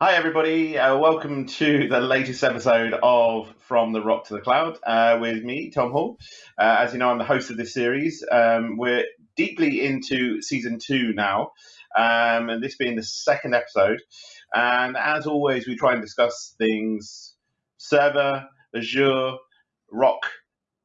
Hi, everybody. Uh, welcome to the latest episode of From the Rock to the Cloud uh, with me, Tom Hall. Uh, as you know, I'm the host of this series. Um, we're deeply into season two now, um, and this being the second episode. And as always, we try and discuss things server, Azure, Rock,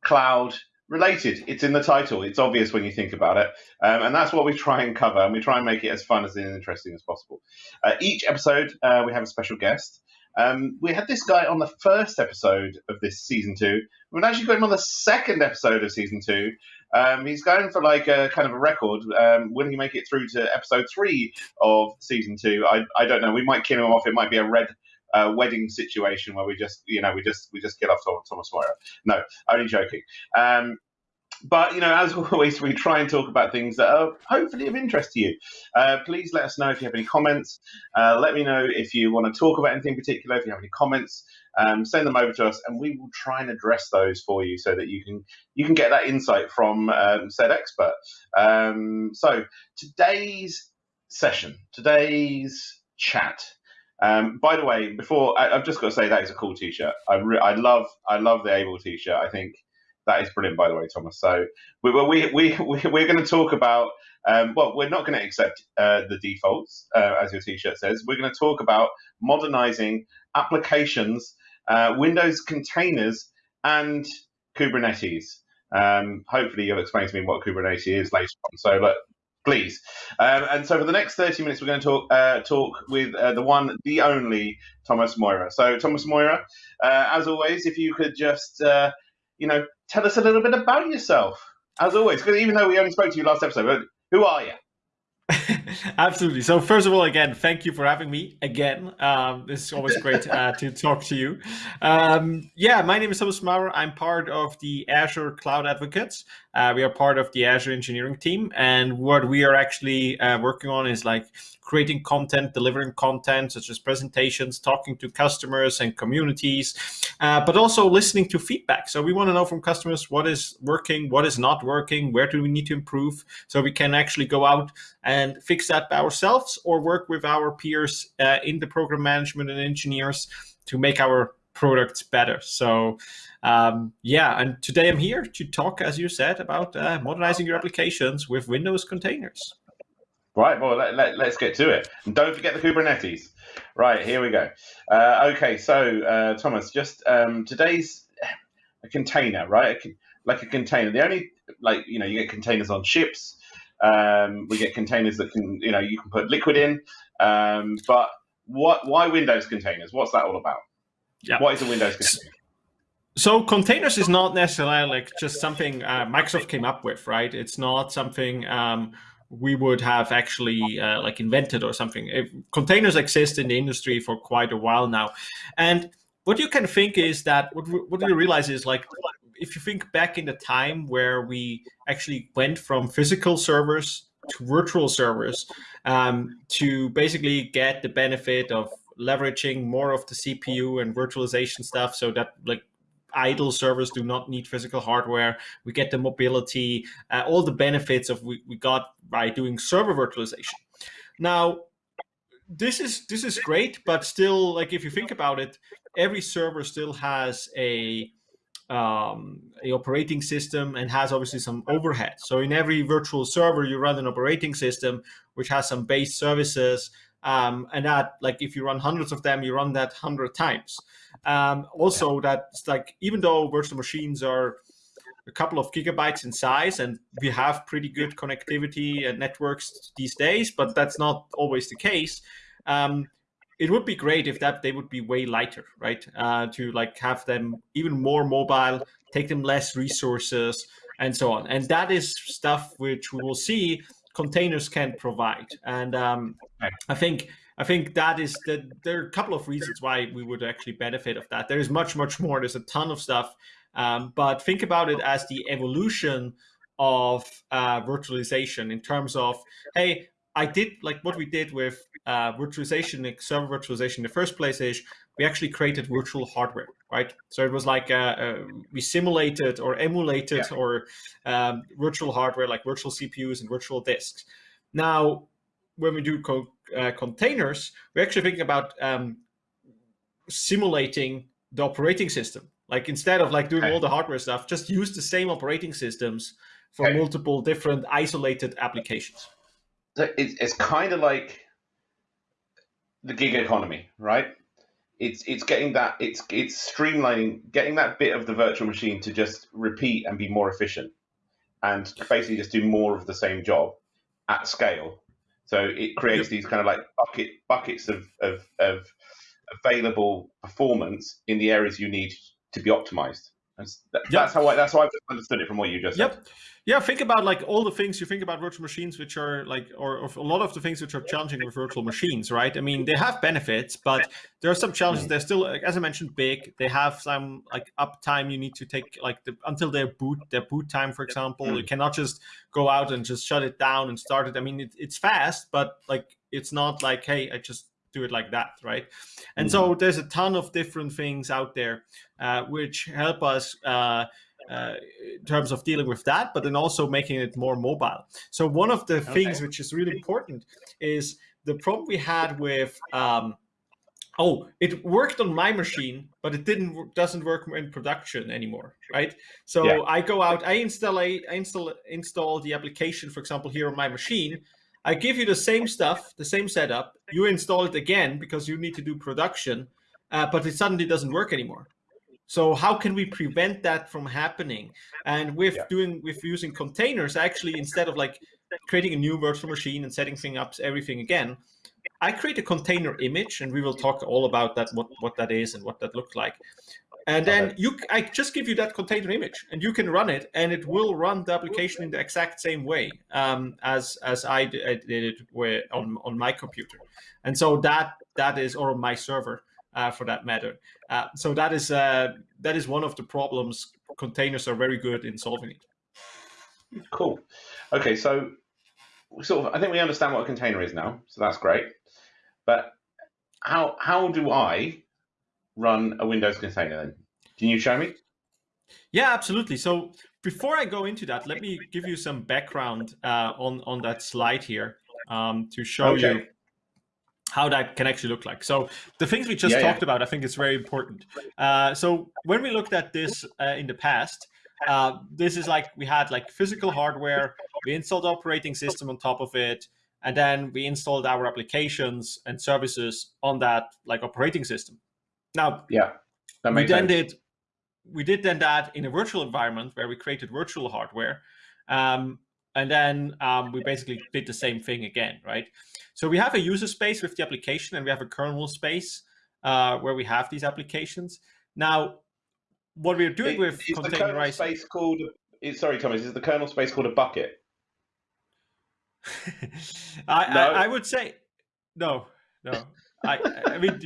Cloud, related. It's in the title. It's obvious when you think about it. Um, and that's what we try and cover. And we try and make it as fun as interesting as possible. Uh, each episode, uh, we have a special guest. Um, we had this guy on the first episode of this season two. We've actually him on the second episode of season two. Um, he's going for like a kind of a record. Um, will he make it through to episode three of season two? I, I don't know. We might kill him off. It might be a red uh, wedding situation where we just, you know, we just we just kill off Thomas Maurer. No, only joking. Um, but you know, as always, we try and talk about things that are hopefully of interest to you. Uh, please let us know if you have any comments. Uh, let me know if you want to talk about anything in particular. If you have any comments, um, send them over to us, and we will try and address those for you so that you can you can get that insight from um, said expert. Um, so today's session, today's chat. Um, by the way, before I, have just got to say that is a cool T-shirt. I, I love I love the Able T-shirt. I think that is brilliant, by the way, Thomas. So we we we, we we're going to talk about. Um, well, we're not going to accept uh, the defaults, uh, as your T-shirt says. We're going to talk about modernizing applications, uh, Windows containers, and Kubernetes. Um, hopefully, you'll explain to me what Kubernetes is later on. So, look, please. Um, and so, for the next 30 minutes, we're going to talk uh, talk with uh, the one, the only Thomas Maurer. So, Thomas Maurer, uh, as always, if you could just, uh, you know, tell us a little bit about yourself, as always. Because even though we only spoke to you last episode, who are you? Absolutely. So first of all, again, thank you for having me again. Um, it's always great uh, to talk to you. Um, yeah, my name is Thomas Maurer. I'm part of the Azure Cloud Advocates. Uh, we are part of the Azure engineering team, and what we are actually uh, working on is like creating content, delivering content such as presentations, talking to customers and communities, uh, but also listening to feedback. So we want to know from customers what is working, what is not working, where do we need to improve, so we can actually go out and fix that by ourselves or work with our peers uh, in the program management and engineers to make our products better. So um, yeah, and today I'm here to talk, as you said, about uh, modernizing your applications with Windows containers. Right, well, let, let, us get to it. And don't forget the Kubernetes. Right, here we go. Uh, okay, so uh, Thomas, just um, today's a container, right? A, like a container. The only, like, you know, you get containers on ships. Um, we get containers that can, you know, you can put liquid in. Um, but what? Why Windows containers? What's that all about? Yeah. What is a Windows container? So containers is not necessarily like just something uh, Microsoft came up with, right? It's not something um, we would have actually uh, like invented or something. If containers exist in the industry for quite a while now, and what you can think is that what what you realize is like if you think back in the time where we actually went from physical servers to virtual servers um, to basically get the benefit of leveraging more of the CPU and virtualization stuff so that like idle servers do not need physical hardware. We get the mobility, uh, all the benefits of we, we got by doing server virtualization. Now, this is this is great, but still, like if you think about it, every server still has a um, a operating system and has obviously some overhead. So in every virtual server, you run an operating system which has some base services, um, and that like if you run hundreds of them, you run that hundred times. Um, also, that's like even though virtual machines are a couple of gigabytes in size and we have pretty good connectivity and networks these days, but that's not always the case. Um, it would be great if that they would be way lighter, right? Uh, to like have them even more mobile, take them less resources, and so on. And that is stuff which we will see containers can provide. And um, I think I think that is that there are a couple of reasons why we would actually benefit of that. There is much, much more. There's a ton of stuff. Um, but think about it as the evolution of uh, virtualization in terms of, hey, I did like what we did with uh, virtualization, like server virtualization in the first place is we actually created virtual hardware, right? So it was like uh, uh, we simulated or emulated yeah. or um, virtual hardware like virtual CPUs and virtual disks. Now, when we do co uh, containers, we're actually thinking about um, simulating the operating system. Like instead of like doing okay. all the hardware stuff, just use the same operating systems for okay. multiple different isolated applications. So it's, it's kind of like the gig economy, right? It's it's getting that it's it's streamlining, getting that bit of the virtual machine to just repeat and be more efficient, and basically just do more of the same job at scale. So it creates these kind of like bucket buckets of of, of available performance in the areas you need to be optimized. That's, that, yep. that's how I that's how I've understood it from what you just yep. said. Yeah, think about like all the things you think about virtual machines, which are like, or, or, a lot of the things which are challenging with virtual machines, right? I mean, they have benefits, but there are some challenges. Mm. They're still, as I mentioned, big. They have some like uptime you need to take, like the, until their boot, their boot time, for example. Mm. You cannot just go out and just shut it down and start it. I mean, it, it's fast, but like it's not like, hey, I just do it like that, right? And mm -hmm. so there's a ton of different things out there uh, which help us uh, uh, in terms of dealing with that, but then also making it more mobile. So one of the okay. things which is really important is the problem we had with um, oh, it worked on my machine, but it didn't doesn't work in production anymore, right? So yeah. I go out, I install I install install the application, for example, here on my machine, I give you the same stuff, the same setup. You install it again because you need to do production, uh, but it suddenly doesn't work anymore. So how can we prevent that from happening? And with yeah. doing with using containers, actually, instead of like creating a new virtual machine and setting things up everything again, I create a container image, and we will talk all about that, what what that is and what that looks like. And then you, I just give you that container image, and you can run it, and it will run the application in the exact same way um, as as I did it with, on on my computer, and so that that is or my server uh, for that matter. Uh, so that is uh, that is one of the problems. Containers are very good in solving it. Cool. Okay, so sort of, I think we understand what a container is now, so that's great. But how how do I run a Windows container then? Can you show me? Yeah, absolutely. So before I go into that, let me give you some background uh, on, on that slide here um, to show okay. you how that can actually look like. So the things we just yeah, talked yeah. about, I think is very important. Uh, so when we looked at this uh, in the past, uh, this is like we had like physical hardware, we installed operating system on top of it, and then we installed our applications and services on that like operating system. Now, yeah, that we then sense. did we did then that in a virtual environment where we created virtual hardware, um, and then um, we basically did the same thing again, right? So we have a user space with the application, and we have a kernel space uh, where we have these applications. Now, what we're doing it, with is the space called? Sorry, Thomas, is the kernel space called a bucket? I, no? I, I would say no, no. I I mean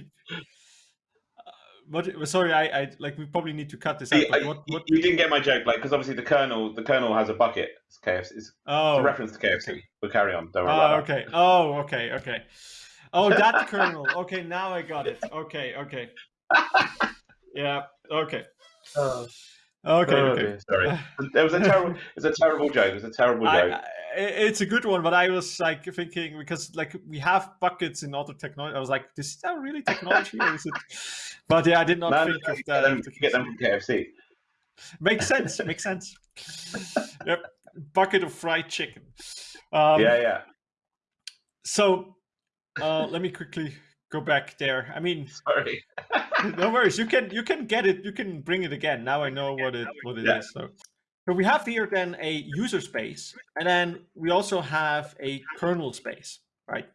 what? Sorry, I, I like we probably need to cut this out. what, what... You didn't get my joke, like because obviously the kernel, the kernel has a bucket. It's KFC. It's, oh, it's a reference to KFC. We'll carry on. Don't worry. Oh, okay. That. Oh, okay, okay. Oh, that kernel. Okay, now I got it. Okay, okay. yeah. Okay. Uh, okay. Oh, okay. Sorry. It was a terrible. It's a terrible joke. It was a terrible joke. I, it's a good one, but I was like thinking because like we have buckets in other technology. I was like, this is that really technology or is it? But yeah, I did not Man, think of that. Them, get them from KFC. Makes sense. makes sense. yep, bucket of fried chicken. Um, yeah, yeah. So uh, let me quickly go back there. I mean, sorry. no worries. You can you can get it. You can bring it again. Now I know what it what it yeah. is. So. So we have here then a user space, and then we also have a kernel space, right?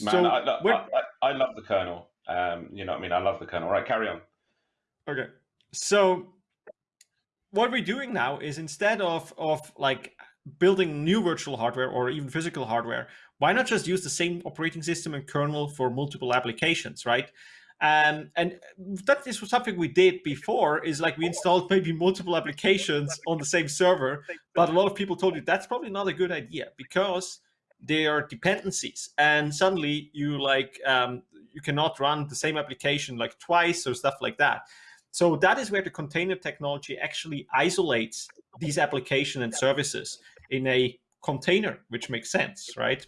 Man, so I, I, I, love the kernel. Um, you know what I mean? I love the kernel. Right, carry on. Okay. So what we're doing now is instead of, of like building new virtual hardware or even physical hardware, why not just use the same operating system and kernel for multiple applications, right? Um, and that is something we did before is like we installed maybe multiple applications on the same server, but a lot of people told you that's probably not a good idea because they are dependencies and suddenly you like um, you cannot run the same application like twice or stuff like that. So that is where the container technology actually isolates these application and services in a container, which makes sense, right?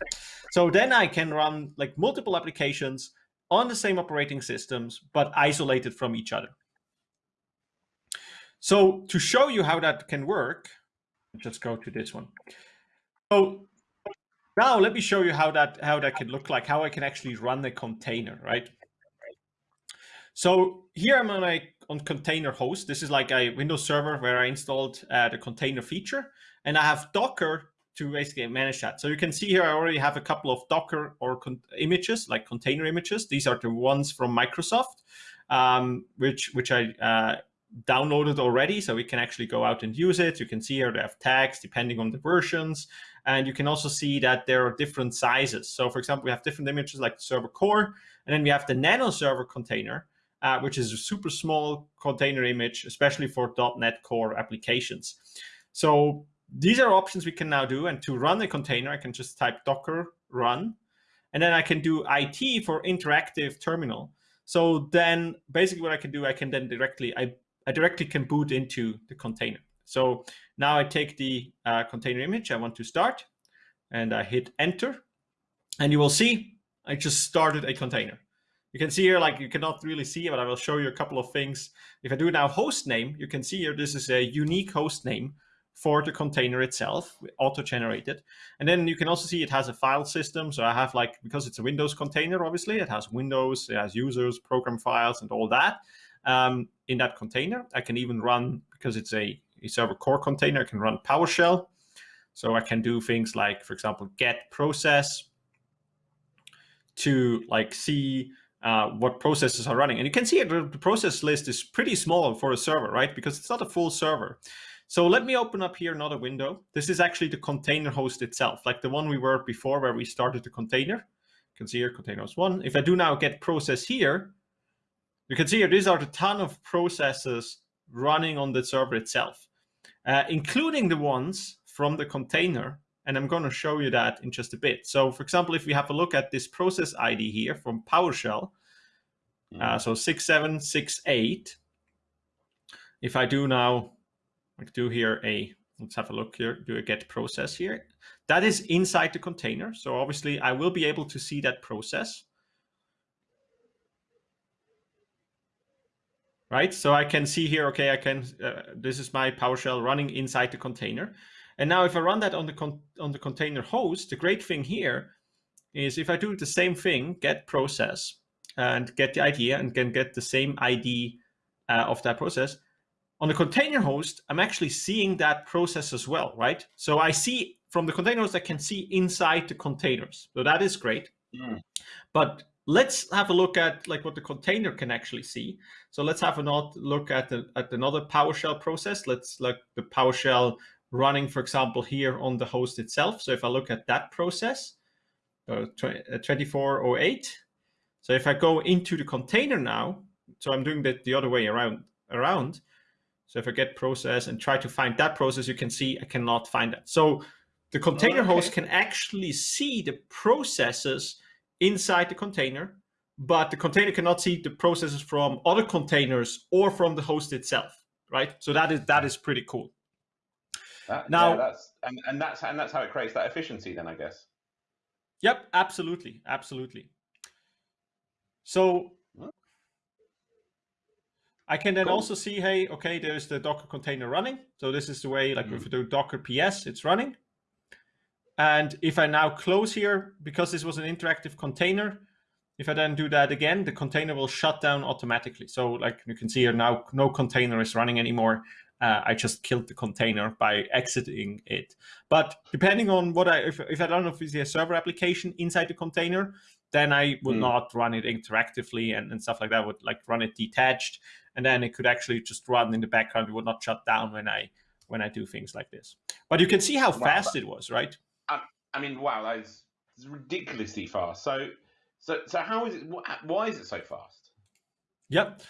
So then I can run like multiple applications on the same operating systems, but isolated from each other. So to show you how that can work, just go to this one. So now let me show you how that how that can look like, how I can actually run the container, right? So here I'm on a on container host. This is like a Windows server where I installed uh, the container feature, and I have Docker to basically manage that. So you can see here I already have a couple of Docker or images, like container images. These are the ones from Microsoft, um, which which I uh, downloaded already, so we can actually go out and use it. You can see here they have tags depending on the versions. And you can also see that there are different sizes. So for example, we have different images like the server core, and then we have the nano server container, uh, which is a super small container image, especially for .NET Core applications. So these are options we can now do. And to run a container, I can just type docker run, and then I can do IT for interactive terminal. So then basically what I can do, I can then directly, I I directly can boot into the container. So now I take the uh, container image I want to start and I hit enter and you will see I just started a container. You can see here, like you cannot really see, but I will show you a couple of things. If I do now host name, you can see here, this is a unique host name for the container itself, auto-generated. And then you can also see it has a file system. So I have like, because it's a Windows container, obviously, it has Windows, it has users, program files, and all that um, in that container. I can even run, because it's a, a server core container, I can run PowerShell. So I can do things like, for example, get process to like see uh, what processes are running. And you can see the, the process list is pretty small for a server, right? Because it's not a full server. So let me open up here another window. This is actually the container host itself, like the one we were before where we started the container. You can see here container host one. If I do now get process here, you can see here, these are the ton of processes running on the server itself, uh, including the ones from the container. And I'm going to show you that in just a bit. So for example, if we have a look at this process ID here from PowerShell, mm. uh, so 6768, if I do now, I do here a, let's have a look here, do a get process here. That is inside the container. So obviously I will be able to see that process. right? So I can see here, okay, I can, uh, this is my PowerShell running inside the container. And now if I run that on the, on the container host, the great thing here is if I do the same thing, get process and get the ID and can get the same ID uh, of that process, on the container host, I'm actually seeing that process as well, right? So I see from the container host, I can see inside the containers. So that is great. Mm. But let's have a look at like what the container can actually see. So let's have a look at, the, at another PowerShell process. Let's look the PowerShell running, for example, here on the host itself. So if I look at that process, uh, 2408. Uh, so if I go into the container now, so I'm doing that the other way around, around. So if I get process and try to find that process, you can see I cannot find that. So the container okay. host can actually see the processes inside the container, but the container cannot see the processes from other containers or from the host itself, right? So that is that is pretty cool. That, now, yeah, that's and, and that's and that's how it creates that efficiency, then I guess. Yep, absolutely, absolutely. So I can then cool. also see, hey, okay, there's the Docker container running. So this is the way, like mm. if we do Docker PS, it's running. And if I now close here, because this was an interactive container, if I then do that again, the container will shut down automatically. So like you can see here now, no container is running anymore. Uh, I just killed the container by exiting it. But depending on what I, if, if I don't know if it's a server application inside the container, then I would mm. not run it interactively and, and stuff like that. I would like run it detached, and then it could actually just run in the background. It would not shut down when I when I do things like this. But you can see how wow, fast it was, right? I mean, wow, that's ridiculously fast. So, so, so how is it? Why is it so fast? Yep.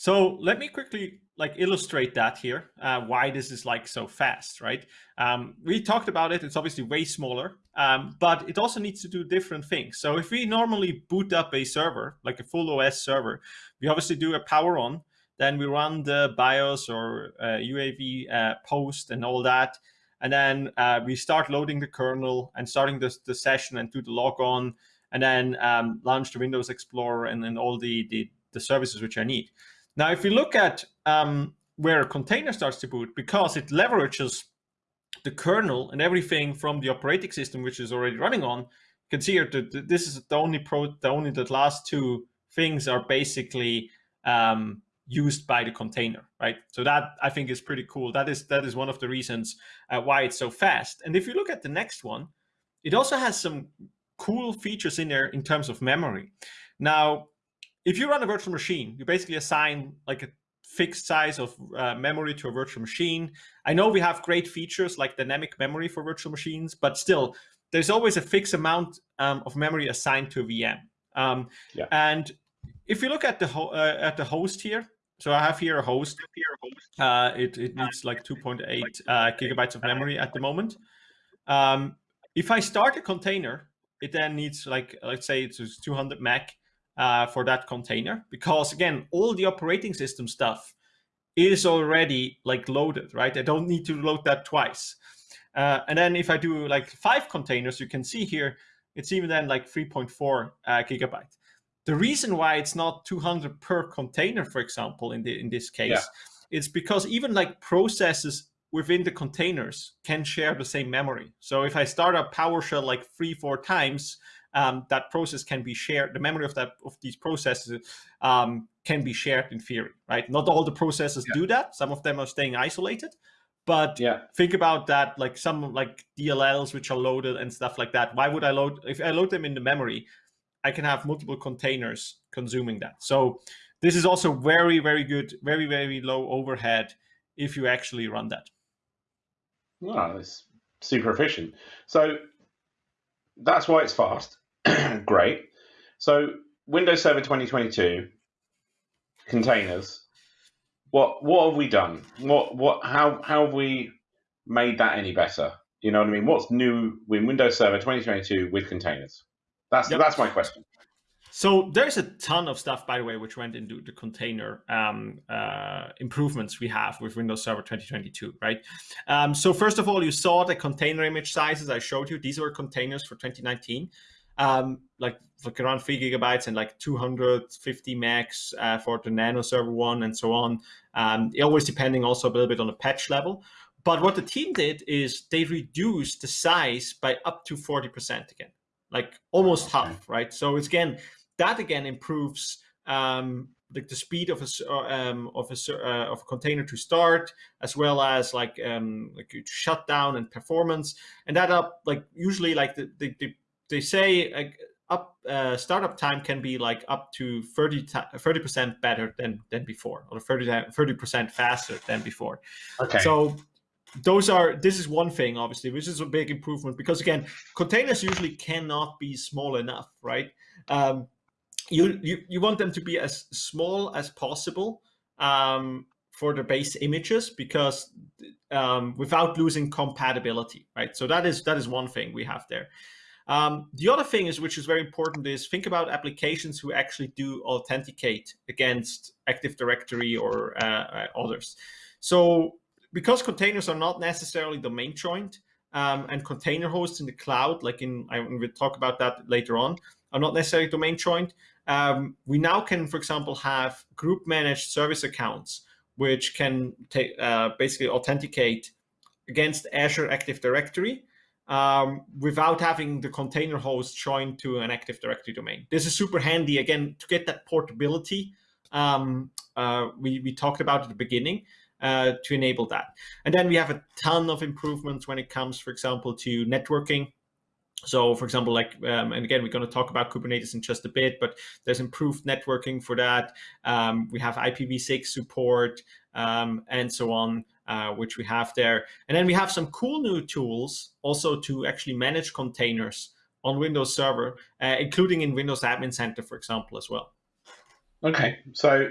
So let me quickly like illustrate that here, uh, why this is like so fast, right? Um, we talked about it. It's obviously way smaller, um, but it also needs to do different things. So if we normally boot up a server, like a full OS server, we obviously do a power on, then we run the BIOS or uh, UAV uh, post and all that. and then uh, we start loading the kernel and starting the, the session and do the log on and then um, launch the Windows Explorer and then all the, the, the services which I need. Now, if you look at um, where a container starts to boot, because it leverages the kernel and everything from the operating system which is already running on, you can see here that this is the only pro, the only the last two things are basically um, used by the container, right? So that I think is pretty cool. That is that is one of the reasons uh, why it's so fast. And if you look at the next one, it also has some cool features in there in terms of memory. Now, if you run a virtual machine, you basically assign like a fixed size of uh, memory to a virtual machine. I know we have great features like dynamic memory for virtual machines, but still, there's always a fixed amount um, of memory assigned to a VM. Um, yeah. And if you look at the uh, at the host here, so I have here a host. Uh, it, it needs like 2.8 uh, gigabytes of memory at the moment. Um, if I start a container, it then needs like, let's say it's 200 meg uh, for that container because again, all the operating system stuff is already like loaded, right? I don't need to load that twice. Uh, and then if I do like five containers, you can see here, it's even then like 3.4 uh, gigabyte. The reason why it's not 200 per container, for example, in the in this case, yeah. it's because even like processes within the containers can share the same memory. So if I start up PowerShell like three, four times, um, that process can be shared. The memory of that of these processes um, can be shared in theory, right? Not all the processes yeah. do that. Some of them are staying isolated. But yeah. think about that, like some like DLLs which are loaded and stuff like that. Why would I load if I load them in the memory? I can have multiple containers consuming that. So this is also very, very good, very, very low overhead if you actually run that. Wow, it's super efficient. So that's why it's fast. Great. So Windows Server 2022 containers. What what have we done? What what how how have we made that any better? You know what I mean? What's new in Windows Server 2022 with containers? That's yep. that's my question. So there's a ton of stuff, by the way, which went into the container um, uh, improvements we have with Windows Server 2022, right? Um, so first of all, you saw the container image sizes I showed you. These were containers for 2019, um, like, like around three gigabytes and like 250 megs uh, for the Nano Server one and so on. Um, always depending also a little bit on the patch level. But what the team did is they reduced the size by up to 40% again, like almost half, right? So it's again, that again improves um, like the speed of a um, of a uh, of a container to start, as well as like um, like shutdown and performance, and that up like usually like the, the, the they say like up uh, startup time can be like up to 30 percent better than than before, or 30 percent faster than before. Okay. So those are this is one thing obviously which is a big improvement because again containers usually cannot be small enough right um, you, you, you want them to be as small as possible um, for the base images because um, without losing compatibility, right? So that is that is one thing we have there. Um, the other thing is, which is very important, is think about applications who actually do authenticate against Active Directory or uh, uh others. So because containers are not necessarily domain joined um, and container hosts in the cloud, like in, I will talk about that later on, are not necessarily domain joined, um, we now can, for example, have group managed service accounts, which can uh, basically authenticate against Azure Active Directory um, without having the container host joined to an Active Directory domain. This is super handy, again, to get that portability um, uh, we, we talked about at the beginning. Uh, to enable that. And then we have a ton of improvements when it comes, for example, to networking. So for example, like, um, and again, we're going to talk about Kubernetes in just a bit, but there's improved networking for that. Um, we have IPv6 support um, and so on, uh, which we have there. And then we have some cool new tools also to actually manage containers on Windows Server, uh, including in Windows Admin Center, for example, as well. Okay, so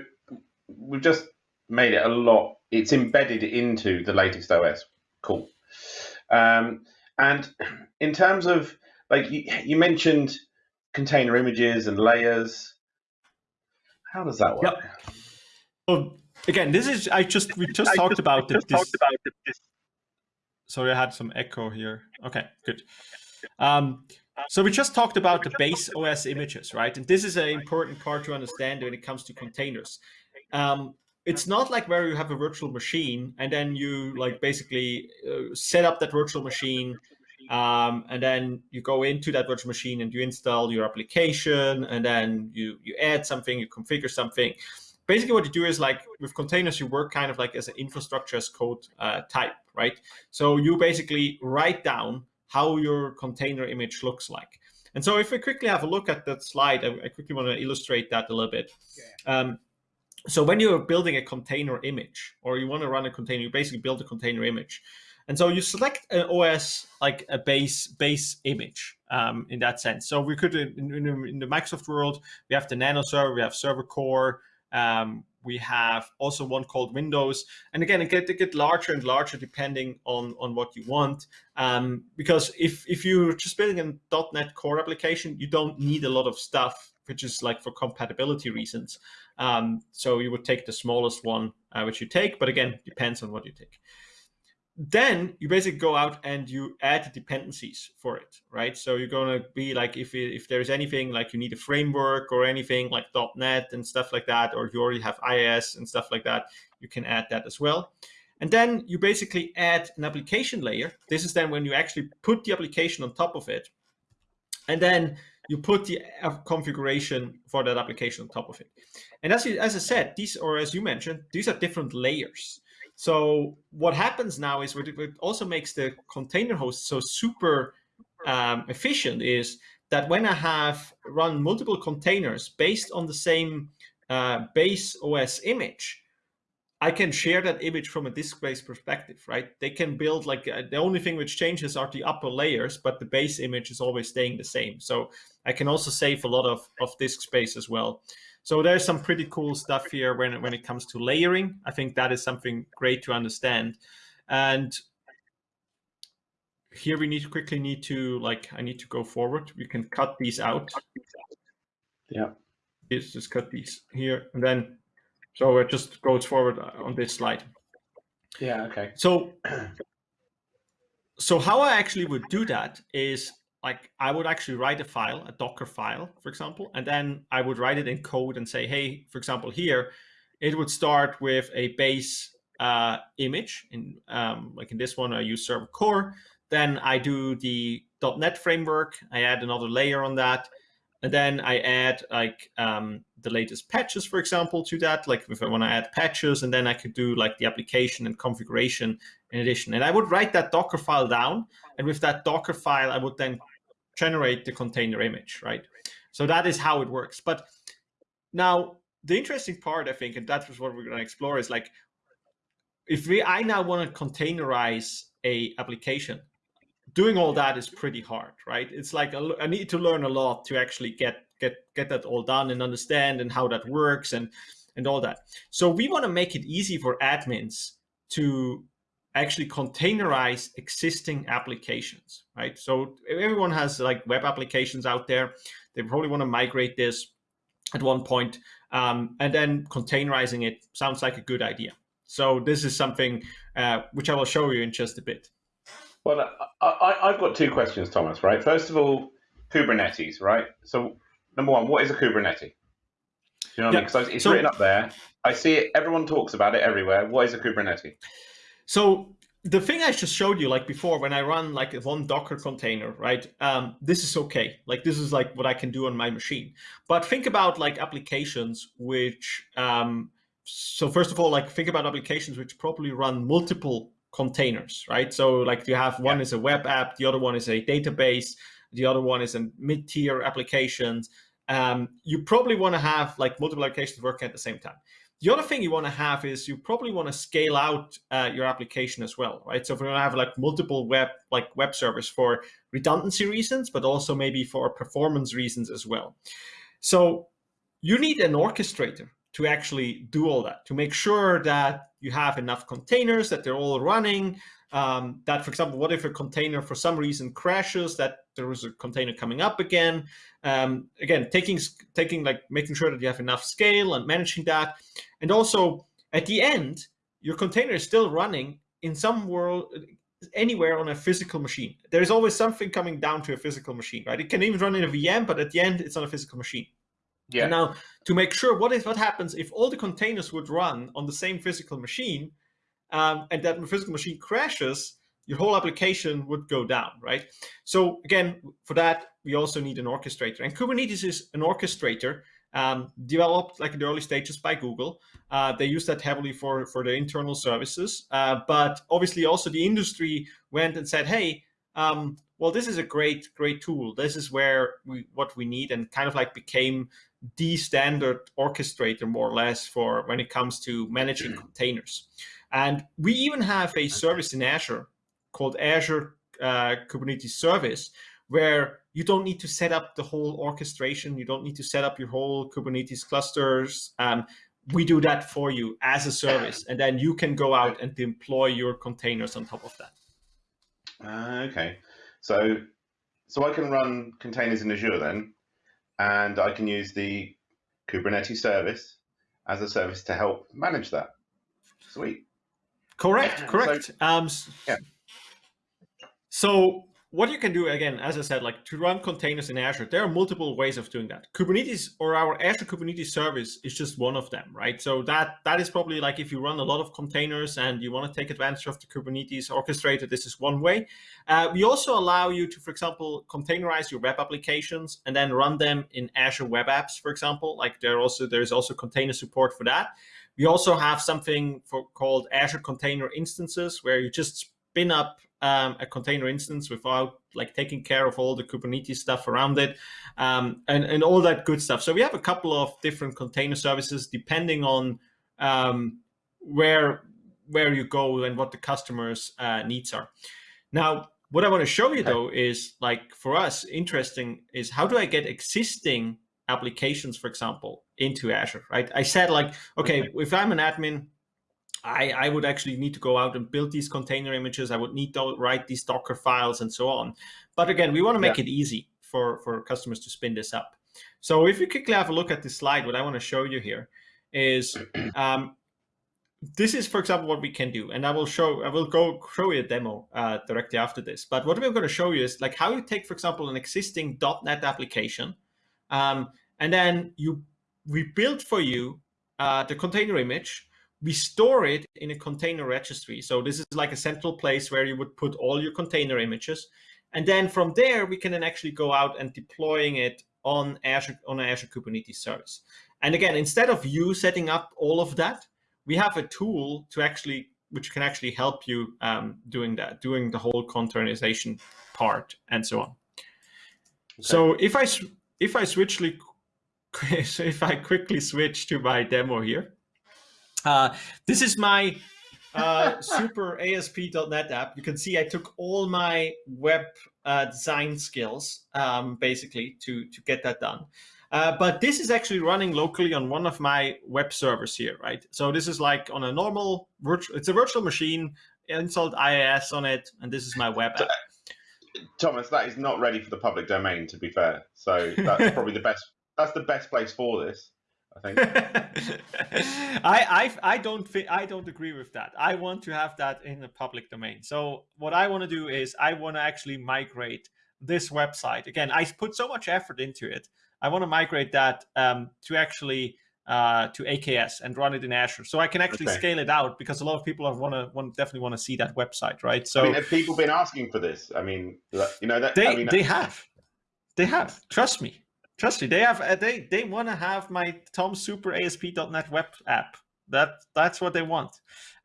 we've just made it a lot. It's embedded into the latest OS. Cool. Um, and in terms of like you, you mentioned container images and layers. How does that work? Yep. Well, again, this is I just we just I talked just, about, just this, talked about this. sorry, I had some echo here. Okay, good. Um, so we just talked about the base OS images, right? And this is an important part to understand when it comes to containers. Um, it's not like where you have a virtual machine and then you like basically uh, set up that virtual machine um, and then you go into that virtual machine and you install your application and then you you add something you configure something basically what you do is like with containers you work kind of like as an infrastructure as code uh, type right? So you basically write down how your container image looks like. And so if we quickly have a look at that slide i, I quickly want to illustrate that a little bit. Um, so when you're building a container image or you want to run a container you basically build a container image. And so you select an OS like a base base image um, in that sense. So we could in, in, in, the Microsoft world, we have the Nano server, we have Server Core, um, we have also one called Windows. And again, it get, it get larger and larger depending on, on what you want. Um, because if, if you're just building a .NET Core application, you don't need a lot of stuff, which is like for compatibility reasons. Um, so you would take the smallest one, uh, which you take, but again, depends on what you take then you basically go out and you add dependencies for it, right? So you're going to be like, if, if there's anything like you need a framework or anything like .NET and stuff like that, or you already have IIS and stuff like that, you can add that as well. And then you basically add an application layer. This is then when you actually put the application on top of it. And then you put the configuration for that application on top of it. And as, you, as I said, these, or as you mentioned, these are different layers. So what happens now is what also makes the container host so super um, efficient is that when I have run multiple containers based on the same uh, base OS image, I can share that image from a disk-based perspective, right? They can build like uh, the only thing which changes are the upper layers, but the base image is always staying the same. So I can also save a lot of, of disk space as well. So there's some pretty cool stuff here when, when it comes to layering. I think that is something great to understand. And here we need to quickly need to like, I need to go forward. We can cut these out. Yeah. Let's just cut these here and then, so it just goes forward uh, on this slide. Yeah, okay. So, so how I actually would do that is like I would actually write a file, a Docker file, for example, and then I would write it in code and say, hey, for example, here, it would start with a base uh, image. In um, like in this one, I use Server Core. Then I do the .NET framework. I add another layer on that. And then I add like um, the latest patches, for example, to that. Like if I want to add patches, and then I could do like the application and configuration in addition. And I would write that Docker file down. And with that Docker file, I would then generate the container image, right? So that is how it works. But now the interesting part, I think, and that was what we're going to explore is like, if we, I now want to containerize a application, doing all that is pretty hard, right? It's like a, I need to learn a lot to actually get get get that all done and understand and how that works and and all that. So we want to make it easy for admins to actually containerize existing applications, right? So everyone has like web applications out there. They probably want to migrate this at one point, um, and then containerizing it sounds like a good idea. So this is something uh, which I will show you in just a bit. Well, I, have got two questions, Thomas, right? First of all, Kubernetes, right? So number one, what is a Kubernetes? You know what yeah. I mean? Because it's so, written up there. I see it. Everyone talks about it everywhere. What is a Kubernetes? So the thing I just showed you, like before, when I run like one Docker container, right? Um, this is okay. Like this is like what I can do on my machine. But think about like applications which, um, so first of all, like think about applications which probably run multiple containers, right? So like you have one yeah. is a web app, the other one is a database, the other one is a mid-tier applications. Um, you probably want to have like multiple applications working at the same time. The other thing you want to have is you probably want to scale out uh, your application as well, right? So if you want to have like multiple web like web servers for redundancy reasons, but also maybe for performance reasons as well. So you need an orchestrator to actually do all that, to make sure that you have enough containers, that they're all running, um, that, for example, what if a container for some reason crashes, that there is a container coming up again. Um, again, taking, taking like making sure that you have enough scale and managing that. And also at the end, your container is still running in some world anywhere on a physical machine. There is always something coming down to a physical machine, right? It can even run in a VM, but at the end, it's on a physical machine. Yeah. And now, to make sure, what if what happens if all the containers would run on the same physical machine, um, and that physical machine crashes? Your whole application would go down, right? So again, for that, we also need an orchestrator, and Kubernetes is an orchestrator um, developed like in the early stages by Google. Uh, they use that heavily for, for their internal services. Uh, but obviously also the industry went and said, hey, um, well, this is a great, great tool. This is where we what we need and kind of like became the standard orchestrator more or less for when it comes to managing containers. And we even have a service in Azure called Azure uh, Kubernetes Service, where you don't need to set up the whole orchestration. You don't need to set up your whole Kubernetes clusters. Um, we do that for you as a service, and then you can go out and deploy your containers on top of that. Uh, okay, so so I can run containers in Azure then, and I can use the Kubernetes service as a service to help manage that. Sweet. Correct. Correct. So, um, yeah. So what you can do, again, as I said, like to run containers in Azure, there are multiple ways of doing that. Kubernetes or our Azure Kubernetes service is just one of them, right? So that that is probably like if you run a lot of containers and you want to take advantage of the Kubernetes orchestrator, this is one way. Uh, we also allow you to, for example, containerize your web applications and then run them in Azure Web Apps, for example. Like there also there's also container support for that. We also have something for called Azure Container Instances, where you just spin up um, a container instance without like taking care of all the Kubernetes stuff around it um, and, and all that good stuff. So we have a couple of different container services depending on um, where where you go and what the customer's uh, needs are. Now, what I want to show you though is like for us interesting is how do I get existing applications, for example, into Azure, right? I said like, okay, if I'm an admin, I, I would actually need to go out and build these container images. I would need to write these Docker files and so on. But again, we want to make yeah. it easy for, for customers to spin this up. So if you quickly have a look at this slide, what I want to show you here is um, this is, for example, what we can do. And I will show, I will go show you a demo uh, directly after this. But what we're going to show you is like how you take, for example, an existing .NET application, um, and then you we build for you uh, the container image we store it in a container registry. So this is like a central place where you would put all your container images. And then from there, we can then actually go out and deploying it on Azure on Azure Kubernetes service. And again, instead of you setting up all of that, we have a tool to actually which can actually help you um, doing that, doing the whole containerization part and so on. Okay. So if I if I switch so if I quickly switch to my demo here, uh, this is my uh, super ASP.NET app. You can see I took all my web uh, design skills um, basically to, to get that done. Uh, but this is actually running locally on one of my web servers here, right? So this is like on a normal virtual, it's a virtual machine, installed IIS on it, and this is my web app. Thomas, that is not ready for the public domain, to be fair. So that's probably the best. That's the best place for this. I think. I, I I don't I don't agree with that. I want to have that in the public domain. So what I want to do is I want to actually migrate this website. Again, I put so much effort into it. I want to migrate that um, to actually uh, to AKS and run it in Azure, so I can actually okay. scale it out because a lot of people want to want definitely want to see that website, right? So I mean, have people been asking for this? I mean, you know that they I mean, they have, they have. Trust me. Trust me, they have uh, they they want to have my Tom Super ASP.NET web app. That that's what they want,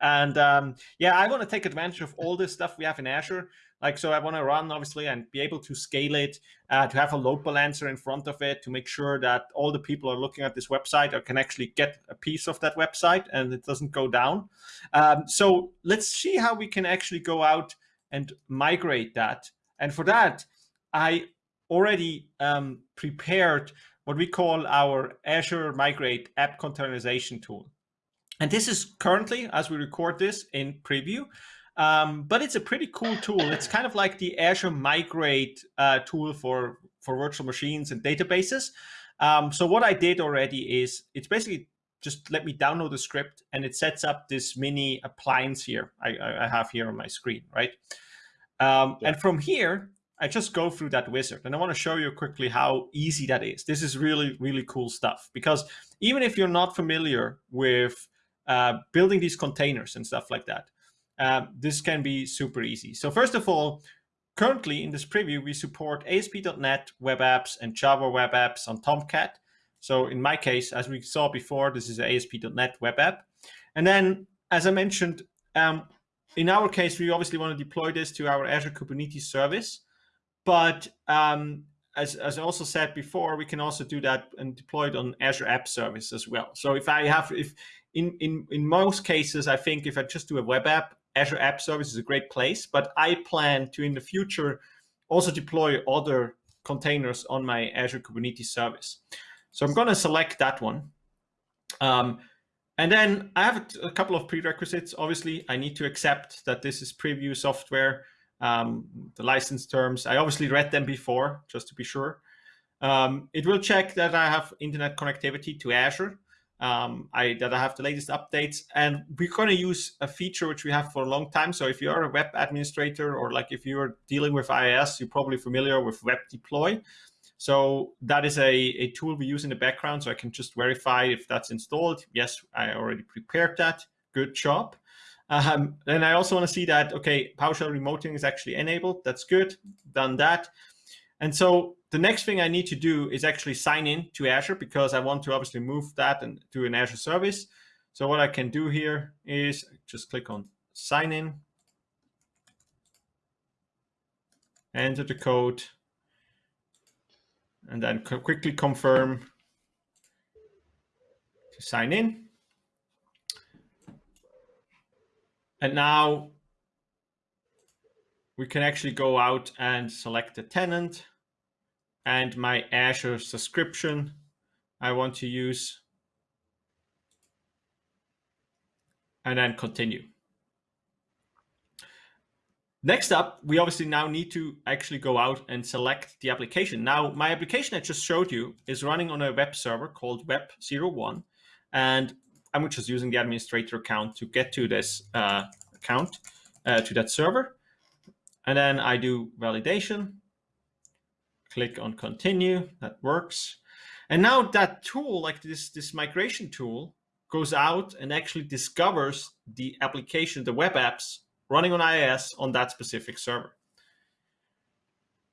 and um, yeah, I want to take advantage of all this stuff we have in Azure. Like so, I want to run obviously and be able to scale it, uh, to have a load balancer in front of it, to make sure that all the people are looking at this website or can actually get a piece of that website and it doesn't go down. Um, so let's see how we can actually go out and migrate that. And for that, I already um, prepared what we call our Azure Migrate app containerization tool. And this is currently, as we record this, in preview. Um, but it's a pretty cool tool. It's kind of like the Azure Migrate uh, tool for, for virtual machines and databases. Um, so what I did already is it's basically just let me download the script and it sets up this mini appliance here I, I have here on my screen, right? Um, yeah. And from here, I just go through that wizard and I want to show you quickly how easy that is. This is really, really cool stuff because even if you're not familiar with uh, building these containers and stuff like that, uh, this can be super easy. So first of all, currently in this preview, we support ASP.NET web apps and Java web apps on Tomcat. So in my case, as we saw before, this is an ASP.NET web app. And then, as I mentioned, um, in our case, we obviously want to deploy this to our Azure Kubernetes service. But um, as, as I also said before, we can also do that and deploy it on Azure App Service as well. So if I have, if in, in, in most cases, I think if I just do a web app, Azure App Service is a great place, but I plan to in the future also deploy other containers on my Azure Kubernetes service. So I'm going to select that one. Um, and then I have a, a, couple of prerequisites. Obviously, I need to accept that this is preview software um, the license terms. I obviously read them before, just to be sure. Um, it will check that I have internet connectivity to Azure, um, I, that I have the latest updates, and we're going to use a feature which we have for a long time. So if you're a web administrator or like if you're dealing with IIS, you're probably familiar with web deploy. So that is a, a tool we use in the background, so I can just verify if that's installed. Yes, I already prepared that. Good job. Um, and I also want to see that, okay, PowerShell remoting is actually enabled. That's good. Done that. And so the next thing I need to do is actually sign in to Azure because I want to obviously move that and to an Azure service. So what I can do here is just click on sign in, enter the code, and then quickly confirm to sign in. And now we can actually go out and select the tenant and my Azure subscription I want to use and then continue. Next up, we obviously now need to actually go out and select the application. Now, my application I just showed you is running on a web server called Web01. And I'm just using the administrator account to get to this uh, account, uh, to that server. And then I do validation, click on continue, that works. And now that tool, like this, this migration tool, goes out and actually discovers the application, the web apps running on IIS on that specific server.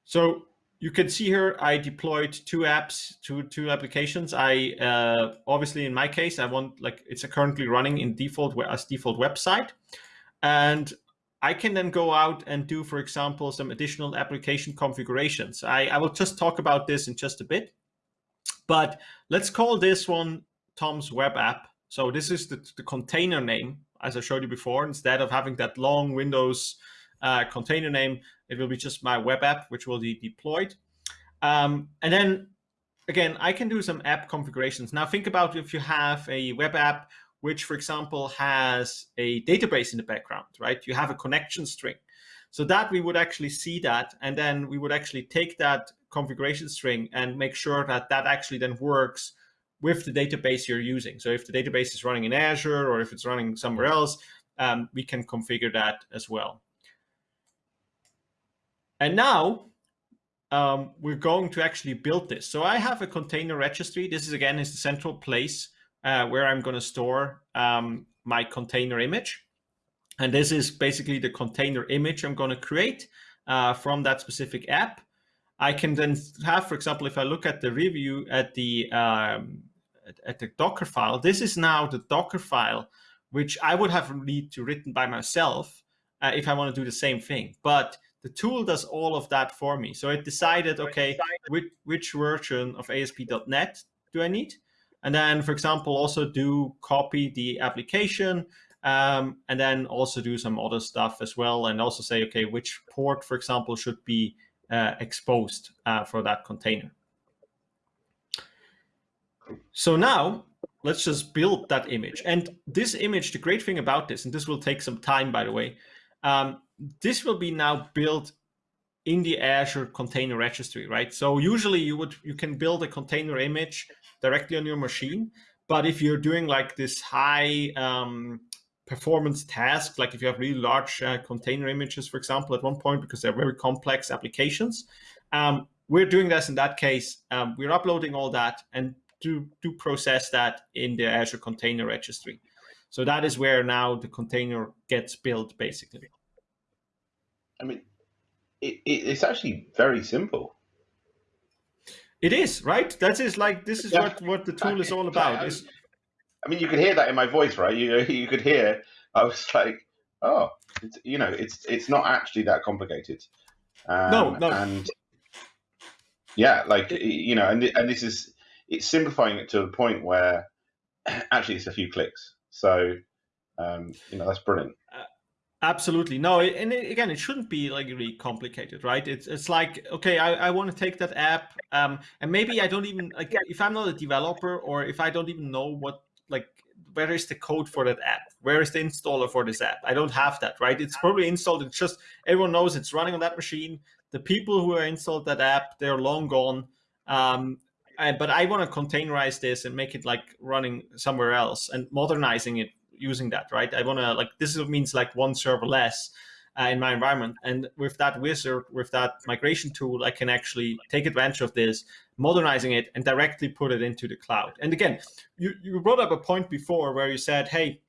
So you can see here, I deployed two apps, two two applications. I uh, obviously in my case, I want like it's currently running in default as default website, and I can then go out and do, for example, some additional application configurations. I, I will just talk about this in just a bit, but let's call this one Tom's web app. So this is the, the container name, as I showed you before. Instead of having that long Windows uh, container name, it will be just my web app, which will be deployed. Um, and then again, I can do some app configurations. Now think about if you have a web app, which for example has a database in the background, right? You have a connection string. So that we would actually see that, and then we would actually take that configuration string and make sure that that actually then works with the database you're using. So if the database is running in Azure or if it's running somewhere else, um, we can configure that as well. And now um, we're going to actually build this. So I have a container registry. This is again is the central place uh, where I'm going to store um, my container image. And this is basically the container image I'm going to create uh, from that specific app. I can then have, for example, if I look at the review at the um, at, the Docker file, this is now the Docker file, which I would have need to written by myself uh, if I want to do the same thing. But the tool does all of that for me. So it decided, okay, which, which version of ASP.NET do I need? And then, for example, also do copy the application um, and then also do some other stuff as well. And also say, okay, which port, for example, should be uh, exposed uh, for that container. So now let's just build that image. And this image, the great thing about this, and this will take some time, by the way, um, this will be now built in the Azure container registry, right? So usually you would you can build a container image directly on your machine, But if you're doing like this high um, performance task, like if you have really large uh, container images, for example, at one point, because they're very complex applications, um, we're doing this in that case. Um, we're uploading all that and do, do process that in the Azure Container Registry. So that is where now the container gets built, basically. I mean, it, it, it's actually very simple. It is right. That is like this is yeah. what what the tool is all about. I mean, you could hear that in my voice, right? You you could hear. I was like, oh, you know, it's it's not actually that complicated. Um, no, no, and yeah, like you know, and and this is it's simplifying it to the point where actually it's a few clicks. So um, you know, that's brilliant. Uh, Absolutely no, and it, again, it shouldn't be like really complicated, right? It's it's like okay, I, I want to take that app, um, and maybe I don't even like if I'm not a developer or if I don't even know what like where is the code for that app? Where is the installer for this app? I don't have that, right? It's probably installed. It's just everyone knows it's running on that machine. The people who are installed that app, they're long gone. Um, but I want to containerize this and make it like running somewhere else and modernizing it using that, right? I want to like this means like one server less uh, in my environment. And with that wizard, with that migration tool, I can actually take advantage of this, modernizing it and directly put it into the cloud. And again, you, you brought up a point before where you said, hey,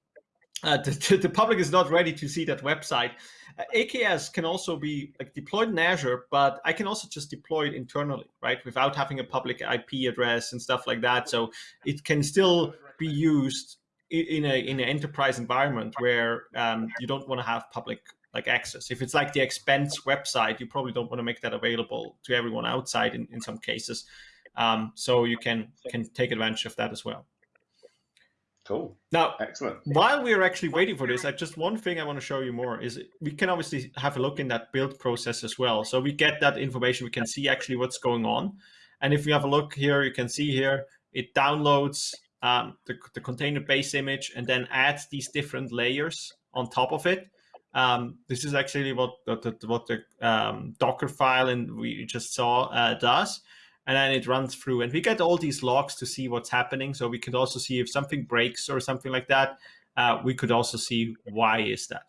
uh, the, the, public is not ready to see that website. Uh, AKS can also be like deployed in Azure, but I can also just deploy it internally, right? Without having a public IP address and stuff like that. So it can still be used in a in an enterprise environment where um, you don't want to have public like access. If it's like the expense website, you probably don't want to make that available to everyone outside in, in some cases. Um, so you can can take advantage of that as well. Cool. Now, excellent. While we are actually waiting for this, I just one thing I want to show you more is we can obviously have a look in that build process as well. So we get that information. We can see actually what's going on. And if we have a look here, you can see here, it downloads um, the, the container base image and then adds these different layers on top of it. Um, this is actually what the, what the um, Docker file and we just saw uh, does. And then it runs through and we get all these logs to see what's happening. So we could also see if something breaks or something like that. Uh, we could also see why is that.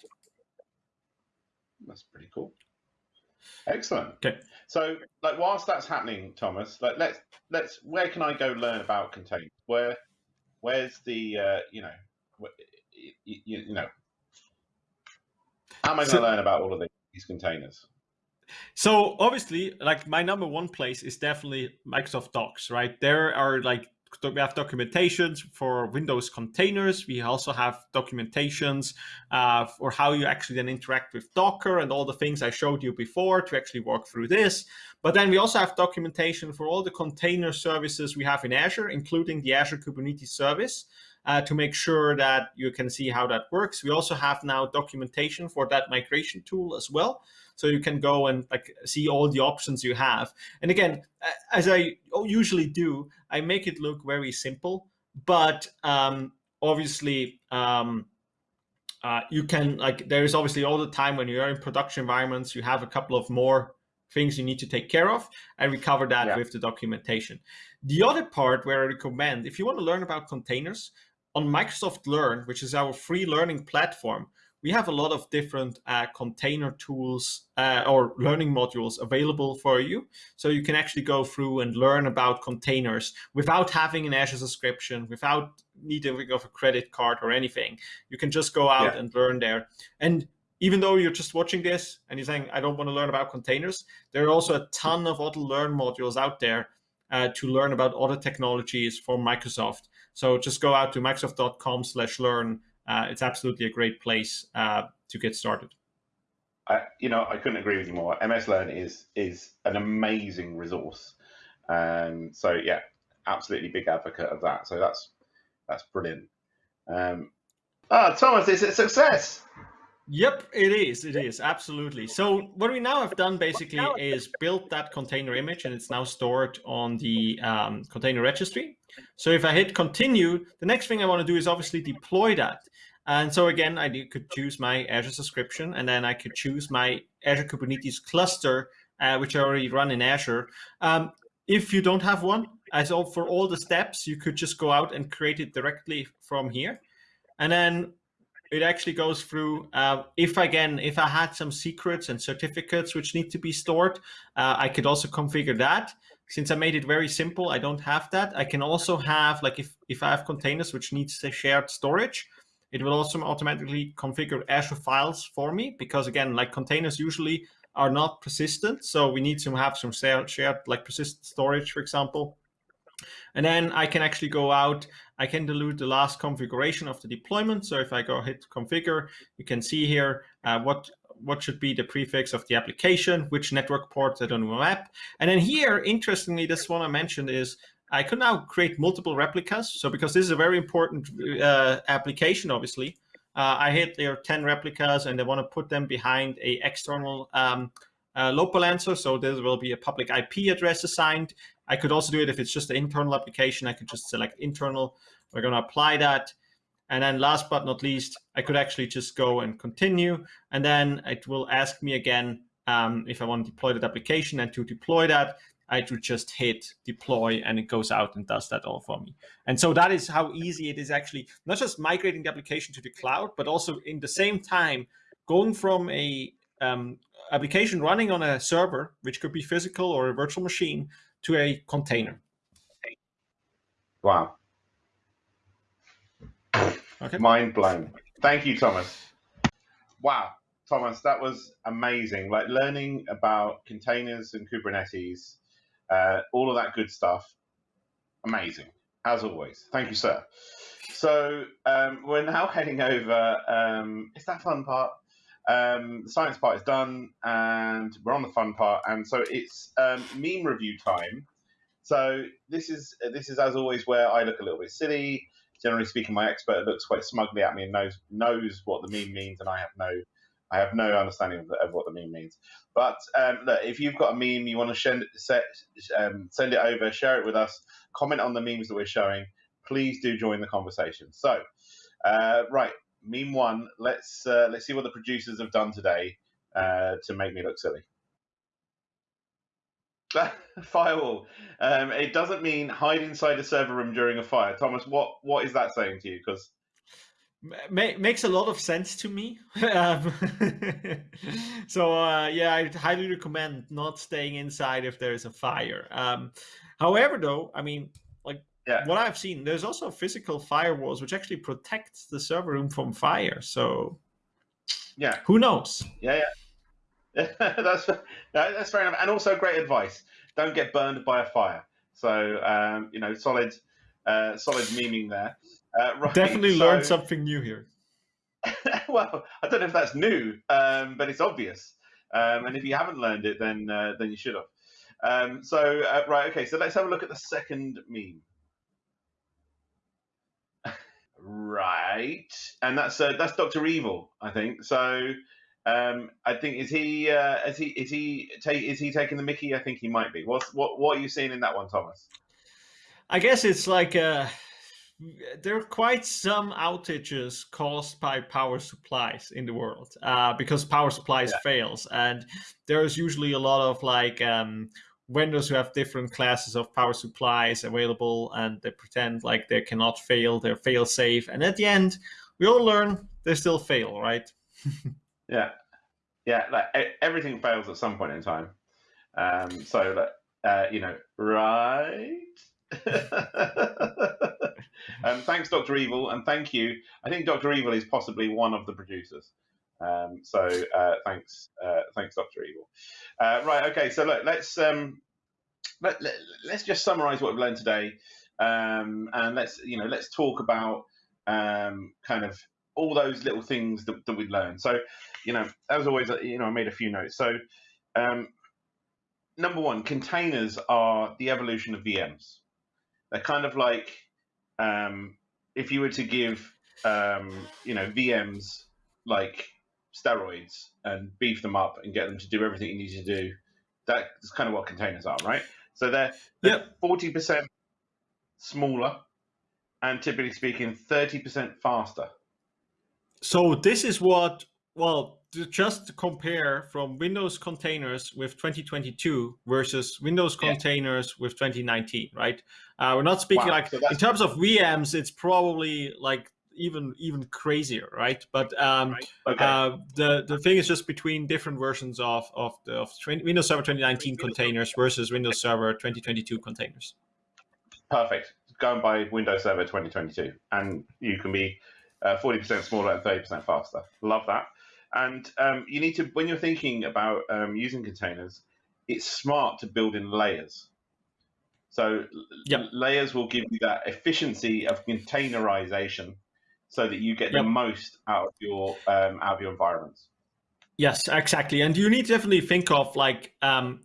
That's pretty cool. Excellent. Okay. So, like, whilst that's happening, Thomas, like, let's let's. Where can I go learn about containers? Where, where's the, uh, you know, you, you know, how am I going to learn about all of these containers? So obviously, like my number one place is definitely Microsoft Docs, right? There are like we have documentations for Windows containers. We also have documentations uh, for how you actually then interact with Docker and all the things I showed you before to actually work through this. But then we also have documentation for all the container services we have in Azure, including the Azure Kubernetes service uh, to make sure that you can see how that works. We also have now documentation for that migration tool as well. So you can go and like see all the options you have. And again, as I usually do, I make it look very simple, but um, obviously um, uh, you can like, there is obviously all the time when you're in production environments, you have a couple of more things you need to take care of, and we cover that yeah. with the documentation. The other part where I recommend, if you want to learn about containers, on Microsoft Learn, which is our free learning platform, we have a lot of different uh, container tools uh, or learning modules available for you. So you can actually go through and learn about containers without having an Azure subscription, without needing of a credit card or anything. You can just go out yeah. and learn there. And even though you're just watching this and you're saying, I don't want to learn about containers, there are also a ton of other learn modules out there uh, to learn about other technologies from Microsoft. So just go out to microsoft.com slash learn. Uh, it's absolutely a great place uh, to get started. I, you know, I couldn't agree with you more. MS Learn is is an amazing resource. Um, so yeah, absolutely big advocate of that. So that's that's brilliant. Um, ah, Thomas, it's a success. Yep, it is. It is absolutely. So what we now have done basically is built that container image, and it's now stored on the um, container registry. So if I hit continue, the next thing I want to do is obviously deploy that. And so again, I could choose my Azure subscription, and then I could choose my Azure Kubernetes cluster, uh, which I already run in Azure. Um, if you don't have one, as all for all the steps, you could just go out and create it directly from here. And then it actually goes through, uh, if again, if I had some secrets and certificates which need to be stored, uh, I could also configure that. Since I made it very simple, I don't have that. I can also have, like if, if I have containers which needs a shared storage, it will also automatically configure Azure files for me because again, like containers usually are not persistent. So we need to have some shared like persistent storage, for example. And then I can actually go out, I can delete the last configuration of the deployment. So if I go hit configure, you can see here uh, what what should be the prefix of the application, which network port I don't map. And then here, interestingly, this one I mentioned is I could now create multiple replicas. So because this is a very important uh, application, obviously, uh, I hit there 10 replicas and I want to put them behind a external um, uh, load balancer. So there will be a public IP address assigned. I could also do it if it's just an internal application. I could just select internal. We're going to apply that. And then last but not least, I could actually just go and continue. And then it will ask me again um, if I want to deploy that application. And to deploy that, I would just hit deploy and it goes out and does that all for me. And so that is how easy it is actually not just migrating the application to the cloud, but also in the same time going from a um, application running on a server, which could be physical or a virtual machine, to a container. Wow. Okay. Mind blown. Thank you, Thomas. Wow, Thomas, that was amazing. Like learning about containers and Kubernetes, uh, all of that good stuff. Amazing, as always. Thank you, sir. So um, we're now heading over. Um, it's that fun part. Um, the science part is done, and we're on the fun part. And so it's um, meme review time. So this is this is as always where I look a little bit silly. Generally speaking, my expert looks quite smugly at me and knows knows what the meme means, and I have no I have no understanding of, of what the meme means. But um, look, if you've got a meme you want to send set, um, send it over, share it with us, comment on the memes that we're showing. Please do join the conversation. So, uh, right, meme one. Let's uh, let's see what the producers have done today uh, to make me look silly. Firewall. Um, it doesn't mean hide inside a server room during a fire. Thomas, what what is that saying to you? Because makes a lot of sense to me. um, so uh, yeah, I highly recommend not staying inside if there is a fire. Um, however, though, I mean, yeah. what I've seen, there's also physical firewalls which actually protect the server room from fire. So, yeah, who knows? Yeah, yeah, that's that's fair enough, and also great advice. Don't get burned by a fire. So, um, you know, solid, uh, solid meaning there. Uh, right, Definitely so, learned something new here. well, I don't know if that's new, um, but it's obvious. Um, and if you haven't learned it, then uh, then you should have. Um, so uh, right, okay. So let's have a look at the second meme. Right, and that's uh, that's Doctor Evil, I think. So, um, I think is he uh, is he is he is he taking the Mickey? I think he might be. What's what what are you seeing in that one, Thomas? I guess it's like uh, there are quite some outages caused by power supplies in the world uh, because power supplies yeah. fails, and there's usually a lot of like um, vendors who have different classes of power supplies available and they pretend like they cannot fail, they're fail safe. And at the end, we all learn they still fail, right? yeah. Yeah. Like everything fails at some point in time. Um, so, uh, you know, right. um, thanks, Dr. Evil, and thank you. I think Dr. Evil is possibly one of the producers. Um, so uh, thanks, uh, thanks, Doctor Evil. Uh, right, okay. So look, let's um, let, let, us just summarize what we've learned today, um, and let's you know let's talk about um, kind of all those little things that, that we learned. So, you know, as always, uh, you know, I made a few notes. So, um, number one, containers are the evolution of VMs. They're kind of like um, if you were to give um, you know VMs like steroids and beef them up and get them to do everything you need to do. That's kind of what containers are, right? So they're forty yep. percent smaller and typically speaking, thirty percent faster. So this is what well, to just to compare from Windows containers with 2022 versus Windows yeah. containers with 2019, right? Uh, we're not speaking wow. like so in terms of VMs, it's probably like even even crazier, right? But um, right. Okay. Uh, the the thing is just between different versions of of the of 20, Windows Server 2019 containers versus Windows Server 2022 containers. Perfect. Going by Windows Server 2022, and you can be uh, 40% smaller and 30% faster. Love that. And um, you need to, when you're thinking about um, using containers, it's smart to build in layers. So yep. layers will give you that efficiency of containerization, so that you get yep. the most out of your um, out of your environments. Yes, exactly. And you need to definitely think of like um,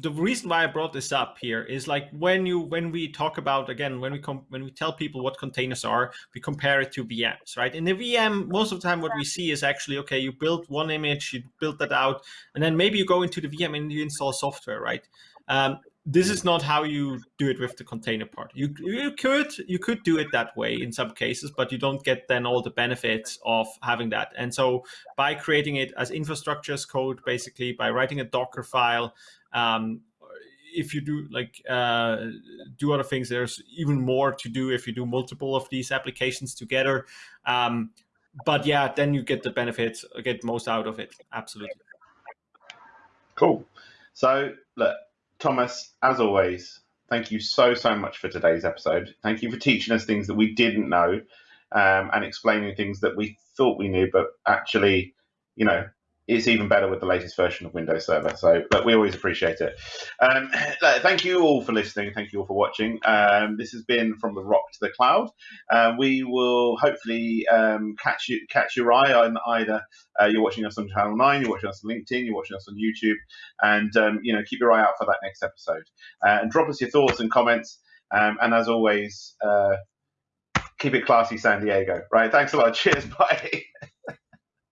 the, reason why I brought this up here is like when you when we talk about again when we com- when we tell people what containers are, we compare it to VMs, right? In the VM, most of the time what we see is actually okay, you build one image, you build that out, and then maybe you go into the VM and you install software, right? Um, this is not how you do it with the container part. You you could you could do it that way in some cases, but you don't get then all the benefits of having that. And so by creating it as infrastructure as code, basically by writing a Docker file, um, if you do like uh, do other things, there's even more to do if you do multiple of these applications together. Um, but yeah, then you get the benefits, get most out of it. Absolutely. Cool. So look, Thomas, as always, thank you so, so much for today's episode. Thank you for teaching us things that we didn't know um, and explaining things that we thought we knew, but actually, you know, it's even better with the latest version of Windows Server. So but we always appreciate it. Um, thank you all for listening. Thank you all for watching. Um, this has been from the rock to the cloud. Uh, we will hopefully um, catch you catch your eye on either uh, you're watching us on Channel Nine, you're watching us on LinkedIn, you're watching us on YouTube, and um, you know keep your eye out for that next episode. Uh, and drop us your thoughts and comments. Um, and as always, uh, keep it classy, San Diego. Right. Thanks a lot. Cheers. Bye.